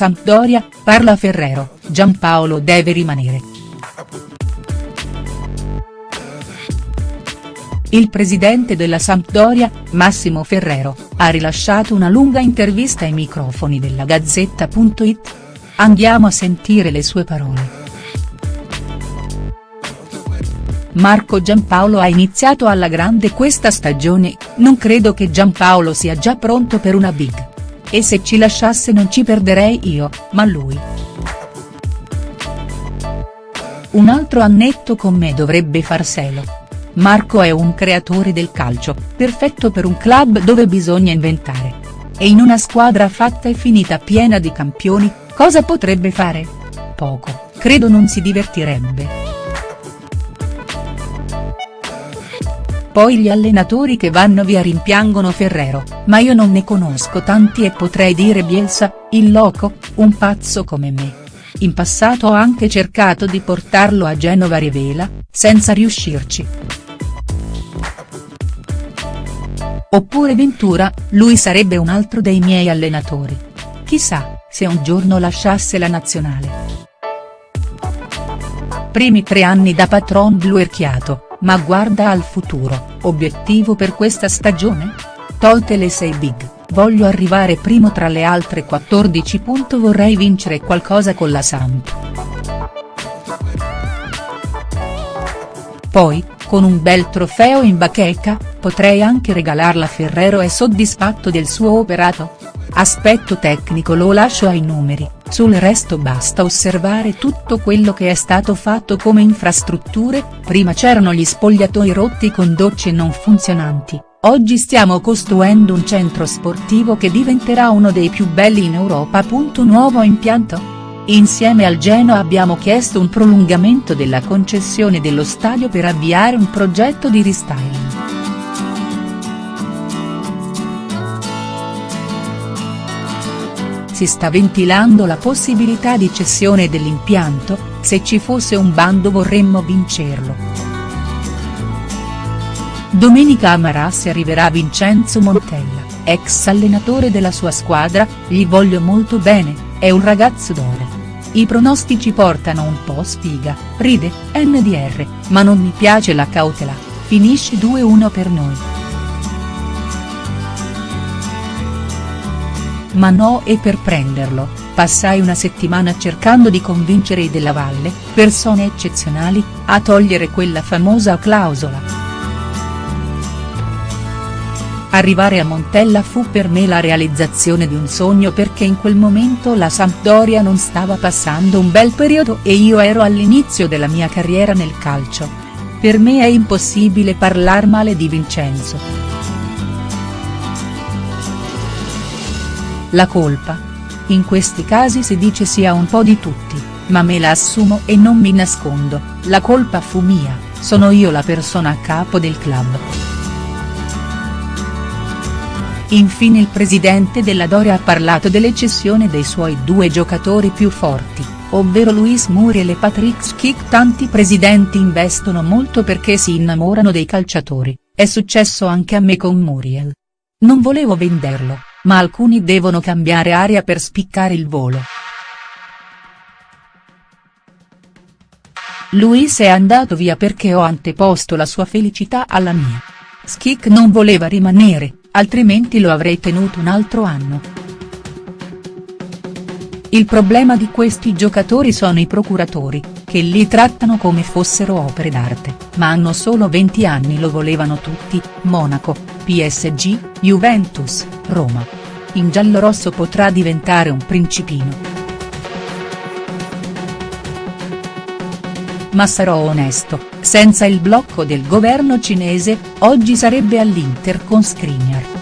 Sampdoria, parla Ferrero, Giampaolo deve rimanere. Il presidente della Sampdoria, Massimo Ferrero, ha rilasciato una lunga intervista ai microfoni della Gazzetta.it. Andiamo a sentire le sue parole. Marco Giampaolo ha iniziato alla grande questa stagione, non credo che Giampaolo sia già pronto per una big. E se ci lasciasse non ci perderei io, ma lui. Un altro annetto con me dovrebbe farselo. Marco è un creatore del calcio, perfetto per un club dove bisogna inventare. E in una squadra fatta e finita piena di campioni, cosa potrebbe fare? Poco, credo non si divertirebbe. Poi gli allenatori che vanno via rimpiangono Ferrero, ma io non ne conosco tanti e potrei dire Bielsa, il loco, un pazzo come me. In passato ho anche cercato di portarlo a Genova Rivela, senza riuscirci. Oppure Ventura, lui sarebbe un altro dei miei allenatori. Chissà, se un giorno lasciasse la nazionale. Primi tre anni da patron blu erchiato, ma guarda al futuro, obiettivo per questa stagione? Tolte le 6 big, voglio arrivare primo tra le altre 14. Vorrei vincere qualcosa con la Samp. Poi, con un bel trofeo in bacheca, potrei anche regalarla Ferrero è soddisfatto del suo operato? Aspetto tecnico lo lascio ai numeri, sul resto basta osservare tutto quello che è stato fatto come infrastrutture, prima c'erano gli spogliatoi rotti con docce non funzionanti, oggi stiamo costruendo un centro sportivo che diventerà uno dei più belli in Europa. Nuovo impianto? Insieme al Genoa abbiamo chiesto un prolungamento della concessione dello stadio per avviare un progetto di restyling. Si sta ventilando la possibilità di cessione dell'impianto, se ci fosse un bando vorremmo vincerlo. Domenica a Marassi arriverà Vincenzo Montella, ex allenatore della sua squadra, gli voglio molto bene, è un ragazzo d'oro. I pronostici portano un po' sfiga, ride, NDR, ma non mi piace la cautela, finisce 2-1 per noi. Ma no e per prenderlo, passai una settimana cercando di convincere i Della Valle, persone eccezionali, a togliere quella famosa clausola. Arrivare a Montella fu per me la realizzazione di un sogno perché in quel momento la Sampdoria non stava passando un bel periodo e io ero all'inizio della mia carriera nel calcio. Per me è impossibile parlar male di Vincenzo. La colpa? In questi casi si dice sia un po' di tutti, ma me la assumo e non mi nascondo, la colpa fu mia, sono io la persona a capo del club. Infine il presidente della Doria ha parlato delle cessioni dei suoi due giocatori più forti, ovvero Luis Muriel e Patrick Schick tanti presidenti investono molto perché si innamorano dei calciatori, è successo anche a me con Muriel. Non volevo venderlo, ma alcuni devono cambiare aria per spiccare il volo. Luis è andato via perché ho anteposto la sua felicità alla mia. Schick non voleva rimanere, altrimenti lo avrei tenuto un altro anno. Il problema di questi giocatori sono i procuratori, che li trattano come fossero opere d'arte, ma hanno solo 20 anni lo volevano tutti, Monaco, PSG, Juventus, Roma. In giallorosso potrà diventare un principino. Ma sarò onesto, senza il blocco del governo cinese, oggi sarebbe all'Inter con Skriniar.